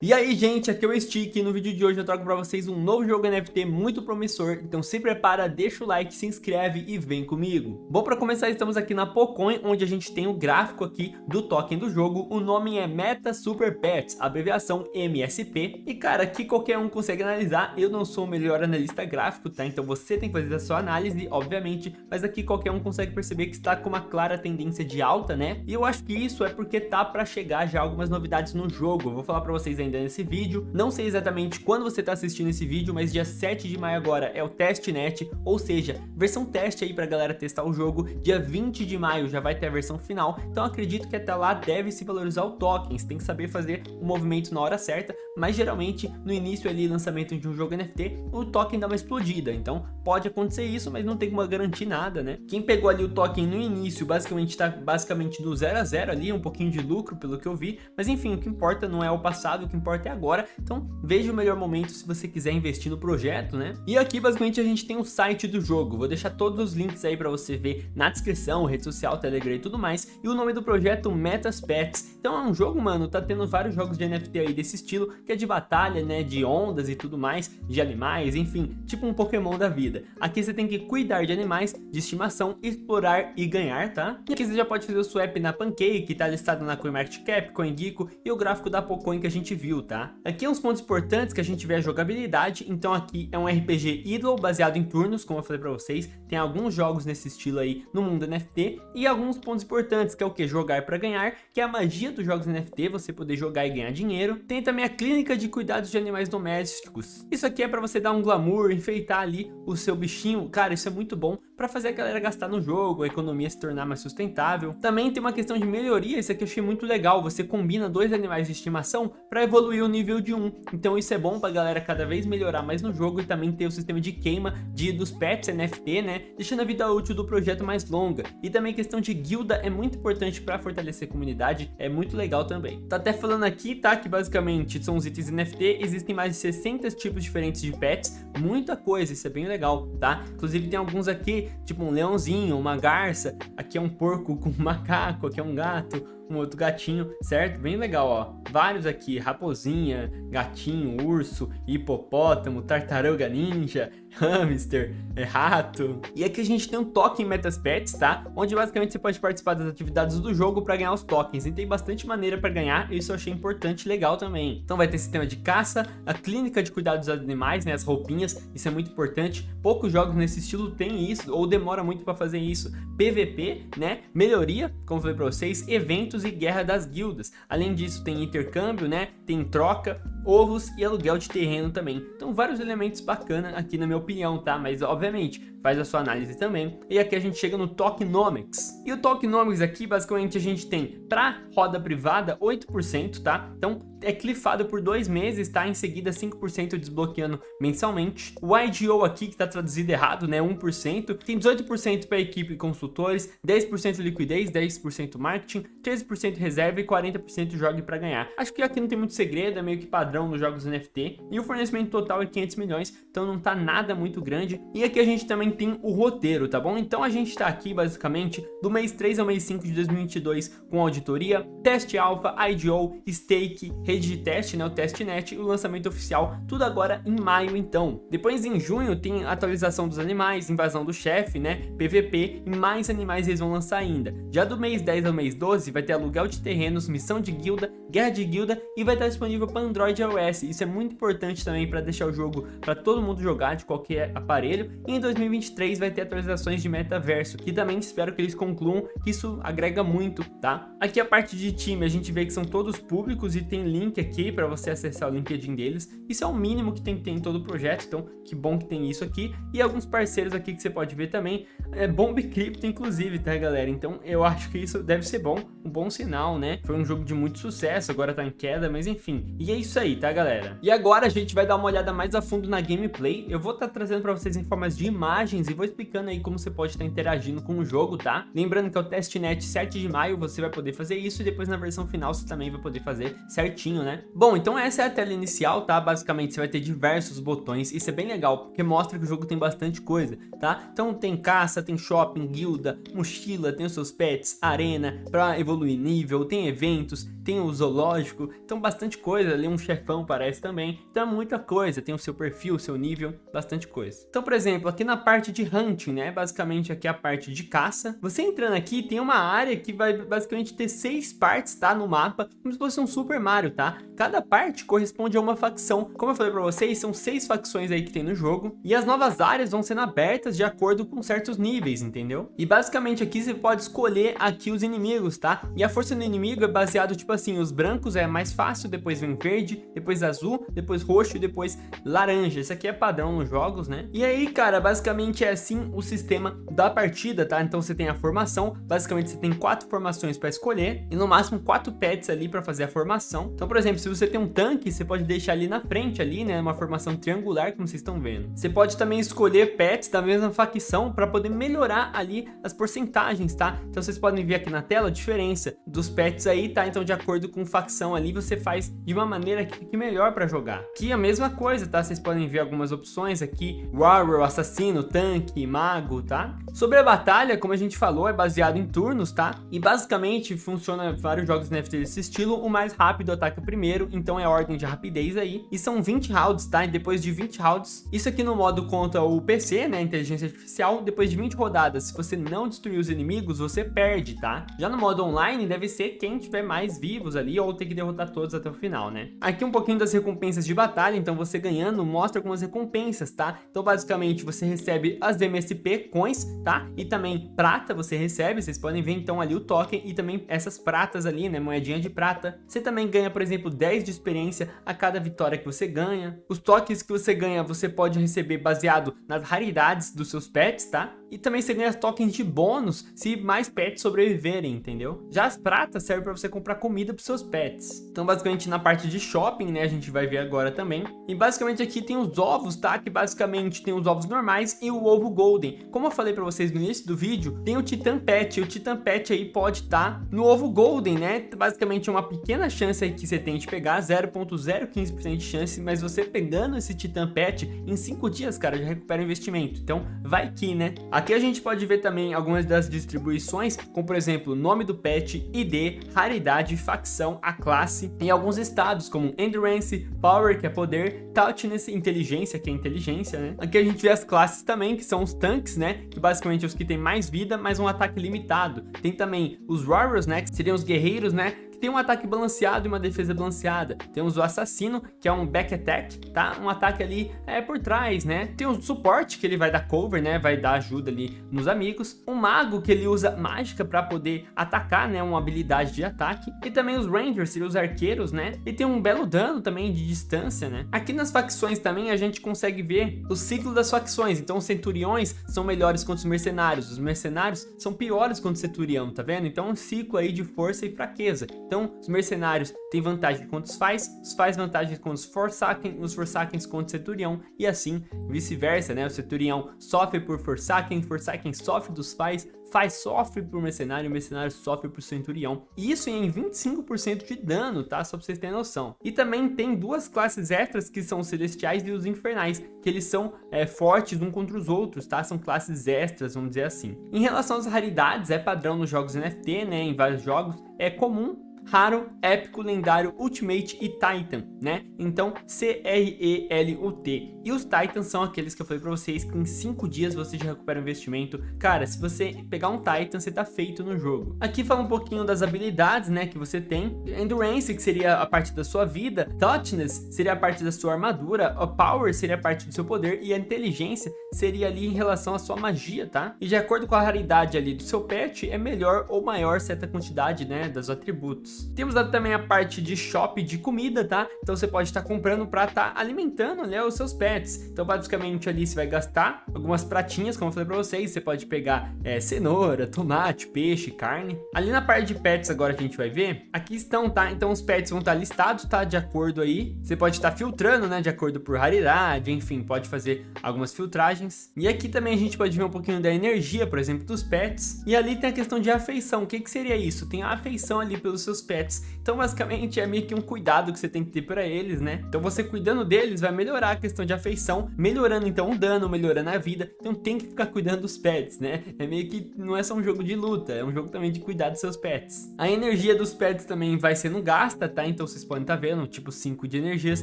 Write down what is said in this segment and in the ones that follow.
E aí gente, aqui é o Stick e no vídeo de hoje eu trago para vocês um novo jogo NFT muito promissor, então se prepara, deixa o like, se inscreve e vem comigo. Bom, para começar estamos aqui na Pocoin, onde a gente tem o gráfico aqui do token do jogo, o nome é Meta Super Pets, abreviação MSP, e cara, aqui qualquer um consegue analisar, eu não sou o melhor analista gráfico, tá? Então você tem que fazer a sua análise, obviamente, mas aqui qualquer um consegue perceber que está com uma clara tendência de alta, né? E eu acho que isso é porque tá para chegar já algumas novidades no jogo, eu vou falar para vocês ainda ainda nesse vídeo. Não sei exatamente quando você está assistindo esse vídeo, mas dia 7 de maio agora é o testnet, ou seja, versão teste aí para galera testar o jogo. Dia 20 de maio já vai ter a versão final, então acredito que até lá deve se valorizar o token. Você tem que saber fazer o movimento na hora certa, mas geralmente no início ali, lançamento de um jogo NFT, o token dá uma explodida. Então pode acontecer isso, mas não tem como garantir nada, né? Quem pegou ali o token no início, basicamente está basicamente do 0 a 0 ali, um pouquinho de lucro pelo que eu vi, mas enfim, o que importa não é o passado, o que importa é agora, então veja o melhor momento se você quiser investir no projeto, né? E aqui basicamente a gente tem o site do jogo, vou deixar todos os links aí para você ver na descrição, rede social, Telegram e tudo mais, e o nome do projeto Metas Pets. Então é um jogo, mano, tá tendo vários jogos de NFT aí desse estilo, que é de batalha, né, de ondas e tudo mais, de animais, enfim, tipo um Pokémon da vida. Aqui você tem que cuidar de animais de estimação, explorar e ganhar, tá? E aqui você já pode fazer o swap na Pancake, que tá listado na CoinMarketCap, CoinGecko e o gráfico da Pocoin que a gente viu, tá? Aqui é uns pontos importantes que a gente vê a jogabilidade, então aqui é um RPG idle baseado em turnos, como eu falei pra vocês, tem alguns jogos nesse estilo aí no mundo NFT, e alguns pontos importantes, que é o que? Jogar para ganhar, que é a magia dos jogos NFT, você poder jogar e ganhar dinheiro. Tem também a clínica de cuidados de animais domésticos. Isso aqui é para você dar um glamour, enfeitar ali o seu bichinho. Cara, isso é muito bom para fazer a galera gastar no jogo, a economia se tornar mais sustentável. Também tem uma questão de melhoria, isso aqui eu achei muito legal. Você combina dois animais de estimação para evoluir o nível de um. Então isso é bom para a galera cada vez melhorar mais no jogo e também ter o sistema de queima de, dos pets NFT, né? Deixando a vida útil do projeto mais longa. E também questão de guilda é muito importante para fortalecer a comunidade, é muito legal também. Tá até falando aqui, tá? Que basicamente são os itens NFT, existem mais de 60 tipos diferentes de pets, muita coisa, isso é bem legal, tá? Inclusive tem alguns aqui, tipo um leãozinho, uma garça, aqui é um porco com um macaco, aqui é um gato, um outro gatinho, certo? Bem legal, ó. Vários aqui, raposinha, gatinho, urso, hipopótamo, tartaruga ninja, hamster, é, rato. E aqui a gente tem um token Metas Pets, tá? Onde basicamente você pode participar das atividades do jogo para ganhar os tokens. E tem bastante maneira para ganhar, isso eu achei importante e legal também. Então vai ter sistema de caça, a clínica de cuidado dos animais, né? As roupinhas, isso é muito importante. Poucos jogos nesse estilo tem isso, ou demora muito para fazer isso. PVP, né? Melhoria, como falei para vocês, eventos e guerra das guildas. Além disso, tem intercâmbio, né? Tem troca, ovos e aluguel de terreno também. Então vários elementos bacanas aqui na minha opinião, tá? Mas obviamente faz a sua análise também. E aqui a gente chega no Tokenomics. E o Tokenomics aqui, basicamente, a gente tem para roda privada 8%, tá? Então é clifado por dois meses, tá? Em seguida 5% desbloqueando mensalmente. O IGO aqui, que tá traduzido errado, né? 1%. Tem 18% para equipe e consultores, 10% liquidez, 10% marketing, 13% reserva e 40% jogue para ganhar. Acho que aqui não tem muito segredo, é meio que padrão nos jogos NFT. E o fornecimento total é 500 milhões, então não tá nada muito grande. E aqui a gente também tem o roteiro, tá bom? Então a gente tá aqui basicamente do mês 3 ao mês 5 de 2022 com auditoria, teste alfa, IGO, stake, rede de teste, né, o testnet e o lançamento oficial, tudo agora em maio então. Depois em junho tem atualização dos animais, invasão do chefe, né, PVP e mais animais eles vão lançar ainda. Já do mês 10 ao mês 12 vai ter aluguel de terrenos, missão de guilda, guerra de guilda e vai estar disponível para Android e iOS. Isso é muito importante também para deixar o jogo para todo mundo jogar de qualquer aparelho. E em 2023 vai ter atualizações de metaverso, que também espero que eles concluam que isso agrega muito, tá? Aqui a parte de time a gente vê que são todos públicos e tem link aqui para você acessar o LinkedIn deles. Isso é o mínimo que tem que ter em todo o projeto, então que bom que tem isso aqui. E alguns parceiros aqui que você pode ver também, é Bomb Crypto inclusive, tá galera? Então eu acho que isso deve ser bom, um bom sinal, né? Foi um jogo de muito sucesso, agora tá em queda, mas enfim. E é isso aí, tá galera? E agora a gente vai dar uma olhada mais a fundo na gameplay. Eu vou estar estar trazendo para vocês em formas de imagens e vou explicando aí como você pode estar interagindo com o jogo, tá? Lembrando que é o testnet 7 de maio, você vai poder fazer isso e depois na versão final você também vai poder fazer certinho, né? Bom, então essa é a tela inicial, tá? Basicamente você vai ter diversos botões, isso é bem legal, porque mostra que o jogo tem bastante coisa, tá? Então tem caça, tem shopping, guilda, mochila, tem os seus pets, arena, para evoluir nível, tem eventos, tem o zoológico, então bastante coisa, ali um chefão parece também, então é muita coisa, tem o seu perfil, o seu nível, bastante coisa. Então, por exemplo, aqui na parte de hunting, né, basicamente aqui é a parte de caça, você entrando aqui tem uma área que vai basicamente ter seis partes, tá, no mapa, como se fosse um Super Mario, tá? Cada parte corresponde a uma facção, como eu falei pra vocês, são seis facções aí que tem no jogo, e as novas áreas vão sendo abertas de acordo com certos níveis, entendeu? E basicamente aqui você pode escolher aqui os inimigos, tá? E a força do inimigo é baseado, tipo assim, os brancos é mais fácil, depois vem verde, depois azul, depois roxo e depois laranja. Isso aqui é padrão nos jogos, né? E aí, cara, basicamente é assim o sistema da partida, tá? Então você tem a formação, basicamente você tem quatro formações para escolher e no máximo quatro pets ali para fazer a formação. Então, por exemplo, se você tem um tanque, você pode deixar ali na frente ali, né? Uma formação triangular, como vocês estão vendo. Você pode também escolher pets da mesma facção para poder melhorar ali as porcentagens, tá? Então vocês podem ver aqui na tela a diferença dos pets aí, tá? Então de acordo com facção ali, você faz de uma maneira que fique melhor para jogar. Aqui a mesma coisa, tá? Vocês podem ver algumas opções aqui, Warrior, Assassino, Tanque, Mago, tá? Sobre a batalha, como a gente falou, é baseado em turnos, tá? E basicamente funciona vários jogos NFT desse estilo, o mais rápido ataca primeiro, então é ordem de rapidez aí. E são 20 rounds, tá? E depois de 20 rounds, isso aqui no modo conta o PC, né? Inteligência Artificial, depois de 20 rodadas, se você não destruir os inimigos, você perde, tá? Já no modo online, deve ser quem tiver mais vivo vivos ali ou ter que derrotar todos até o final, né? Aqui um pouquinho das recompensas de batalha, então você ganhando mostra algumas recompensas, tá? Então basicamente você recebe as MSP coins, tá? E também prata você recebe, vocês podem ver então ali o token e também essas pratas ali, né? Moedinha de prata. Você também ganha, por exemplo, 10 de experiência a cada vitória que você ganha. Os tokens que você ganha você pode receber baseado nas raridades dos seus pets, tá? E também você ganha tokens de bônus se mais pets sobreviverem, entendeu? Já as pratas servem para você comprar comida para seus pets. Então basicamente na parte de shopping, né, a gente vai ver agora também. E basicamente aqui tem os ovos, tá? Que basicamente tem os ovos normais e o ovo golden. Como eu falei para vocês no início do vídeo, tem o Titan Pet. E o Titan Pet aí pode estar tá no ovo golden, né? Basicamente uma pequena chance aí que você tem de pegar, 0.015% de chance, mas você pegando esse Titan Pet, em 5 dias, cara, já recupera o investimento. Então vai que, né? Aqui a gente pode ver também algumas das distribuições, como por exemplo, nome do pet, ID, raridade, facção, a classe, em alguns estados como Endurance, Power, que é poder, Toughness, Inteligência, que é inteligência, né? Aqui a gente vê as classes também, que são os tanques, né? Que basicamente é os que têm mais vida, mas um ataque limitado. Tem também os Warriors, né? Que seriam os guerreiros, né? Tem um ataque balanceado e uma defesa balanceada. Temos o assassino, que é um back attack, tá? Um ataque ali é por trás, né? Tem o suporte, que ele vai dar cover, né? Vai dar ajuda ali nos amigos. O mago, que ele usa mágica para poder atacar, né? Uma habilidade de ataque. E também os rangers, seriam os arqueiros, né? E tem um belo dano também de distância, né? Aqui nas facções também a gente consegue ver o ciclo das facções. Então os centuriões são melhores contra os mercenários. Os mercenários são piores contra o centurião, tá vendo? Então é um ciclo aí de força e fraqueza. Então, os mercenários têm vantagem contra os faz, os faz vantagem contra os Forsaken, os Forsaken contra o Centurião, e assim vice-versa, né? O Centurião sofre por Forsaken, Forsaken sofre dos faz, faz sofre por mercenário, o mercenário sofre por centurião. E isso em 25% de dano, tá? Só pra vocês terem noção. E também tem duas classes extras que são os celestiais e os infernais, que eles são é, fortes um contra os outros, tá? São classes extras, vamos dizer assim. Em relação às raridades, é padrão nos jogos NFT, né? Em vários jogos, é comum raro, épico, lendário, ultimate e titan, né? Então, C-R-E-L-U-T. E os titans são aqueles que eu falei pra vocês que em 5 dias você já recupera o investimento. Cara, se você pegar um titan, você tá feito no jogo. Aqui fala um pouquinho das habilidades, né, que você tem. Endurance, que seria a parte da sua vida. Toughness seria a parte da sua armadura. A Power seria a parte do seu poder. E a inteligência seria ali em relação à sua magia, tá? E de acordo com a raridade ali do seu pet, é melhor ou maior certa quantidade, né, dos atributos. Pontos. Temos também a parte de shop de comida, tá? Então você pode estar comprando para estar tá alimentando né, os seus pets. Então basicamente ali você vai gastar algumas pratinhas, como eu falei para vocês, você pode pegar é, cenoura, tomate, peixe, carne. Ali na parte de pets agora que a gente vai ver, aqui estão, tá? Então os pets vão estar tá listados, tá? De acordo aí, você pode estar tá filtrando, né? De acordo por raridade, enfim, pode fazer algumas filtragens. E aqui também a gente pode ver um pouquinho da energia, por exemplo, dos pets. E ali tem a questão de afeição. O que, que seria isso? Tem a afeição ali pelos seus pets. Então basicamente é meio que um cuidado que você tem que ter para eles, né? Então você cuidando deles vai melhorar a questão de afeição, melhorando então o dano, melhorando a vida. Então tem que ficar cuidando dos pets, né? É meio que não é só um jogo de luta, é um jogo também de cuidar dos seus pets. A energia dos pets também vai sendo gasta, tá? Então vocês podem estar tá vendo, tipo 5 de energias.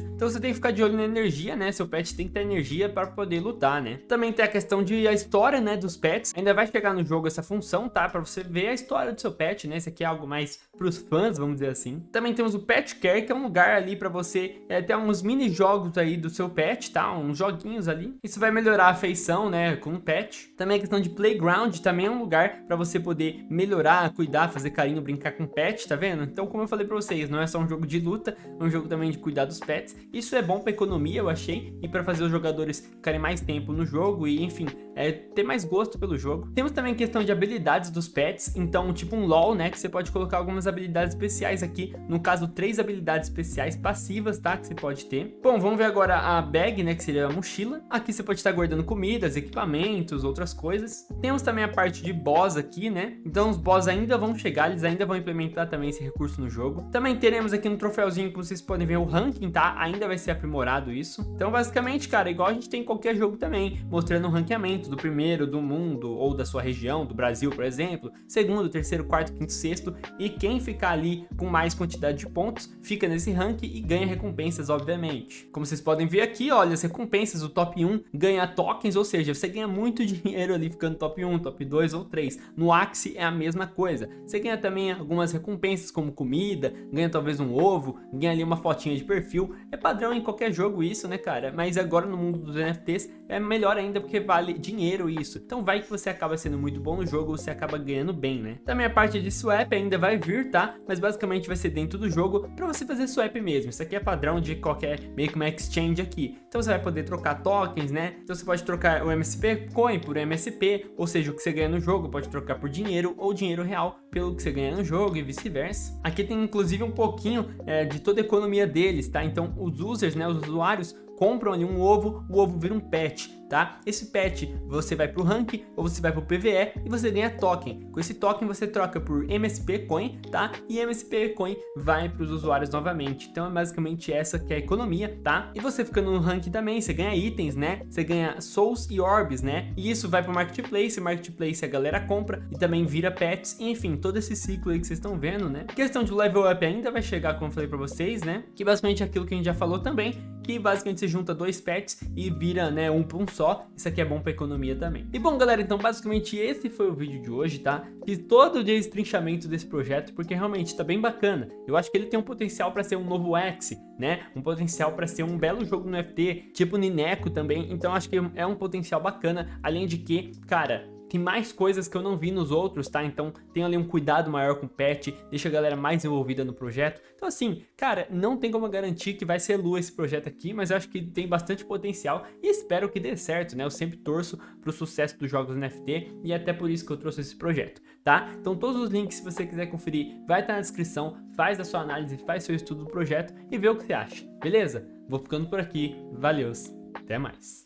Então você tem que ficar de olho na energia, né? Seu pet tem que ter energia para poder lutar, né? Também tem a questão de a história, né, dos pets. Ainda vai chegar no jogo essa função, tá? Para você ver a história do seu pet, né? Esse aqui é algo mais para os fãs, vamos dizer assim. Também temos o Pet Care, que é um lugar ali para você é, ter uns mini jogos aí do seu pet, tá? Uns joguinhos ali. Isso vai melhorar a afeição, né, com o pet. Também a questão de Playground, também é um lugar para você poder melhorar, cuidar, fazer carinho, brincar com o pet, tá vendo? Então, como eu falei para vocês, não é só um jogo de luta, é um jogo também de cuidar dos pets. Isso é bom para economia, eu achei, e para fazer os jogadores ficarem mais tempo no jogo e, enfim, é, ter mais gosto pelo jogo. Temos também a questão de habilidades dos pets, então, tipo um LoL, né, que você pode colocar algumas habilidades especiais aqui, no caso, três habilidades especiais passivas, tá, que você pode ter. Bom, vamos ver agora a bag, né, que seria a mochila. Aqui você pode estar guardando comidas, equipamentos, outras coisas. Temos também a parte de boss aqui, né, então os boss ainda vão chegar, eles ainda vão implementar também esse recurso no jogo. Também teremos aqui no troféuzinho que vocês podem ver o ranking, tá, ainda vai ser aprimorado isso. Então, basicamente, cara, igual a gente tem em qualquer jogo também, mostrando o ranqueamento do primeiro, do mundo, ou da sua região, do Brasil, por exemplo, segundo, terceiro, quarto, quinto, sexto, e quem ficar ali com mais quantidade de pontos, fica nesse ranking e ganha recompensas, obviamente. Como vocês podem ver aqui, olha, as recompensas, o top 1 ganha tokens, ou seja, você ganha muito dinheiro ali ficando top 1, top 2 ou 3. No Axie é a mesma coisa. Você ganha também algumas recompensas como comida, ganha talvez um ovo, ganha ali uma fotinha de perfil. É padrão em qualquer jogo isso, né, cara? Mas agora no mundo dos NFTs é melhor ainda porque vale dinheiro isso. Então vai que você acaba sendo muito bom no jogo, você acaba ganhando bem, né? Também a parte de swap ainda vai vir, tá? Mas basicamente vai ser dentro do jogo para você fazer swap mesmo. Isso aqui é padrão de qualquer meio que uma exchange aqui. Então você vai poder trocar tokens, né? Então você pode trocar o MSP Coin por MSP, ou seja, o que você ganha no jogo pode trocar por dinheiro ou dinheiro real pelo que você ganha no jogo e vice-versa. Aqui tem inclusive um pouquinho é, de toda a economia deles, tá? Então os users, né, os usuários compram ali um ovo, o ovo vira um pet tá? Esse pet você vai para o rank ou você vai para o PVE e você ganha token. Com esse token você troca por MSP Coin, tá? E MSP Coin vai para os usuários novamente. Então é basicamente essa que é a economia, tá? E você fica no rank também, você ganha itens, né? Você ganha Souls e Orbs, né? E isso vai para o Marketplace, Marketplace a galera compra e também vira pets, enfim, todo esse ciclo aí que vocês estão vendo, né? A questão de level up ainda vai chegar, como eu falei para vocês, né? Que basicamente é aquilo que a gente já falou também, que basicamente você junta dois pets e vira, né, um por um só. Isso aqui é bom para economia também. E bom, galera, então basicamente esse foi o vídeo de hoje, tá? Fiz todo o destrinchamento desse projeto porque realmente tá bem bacana. Eu acho que ele tem um potencial para ser um novo X, né? Um potencial para ser um belo jogo no FT, tipo Nineco também. Então acho que é um potencial bacana, além de que, cara, tem mais coisas que eu não vi nos outros, tá? Então tem ali um cuidado maior com o pet, deixa a galera mais envolvida no projeto. Então assim, cara, não tem como garantir que vai ser lua esse projeto aqui, mas eu acho que tem bastante potencial e espero que dê certo, né? Eu sempre torço pro sucesso dos jogos NFT e é até por isso que eu trouxe esse projeto, tá? Então todos os links, se você quiser conferir, vai estar na descrição, faz a sua análise, faz seu estudo do projeto e vê o que você acha, beleza? Vou ficando por aqui, valeu, até mais.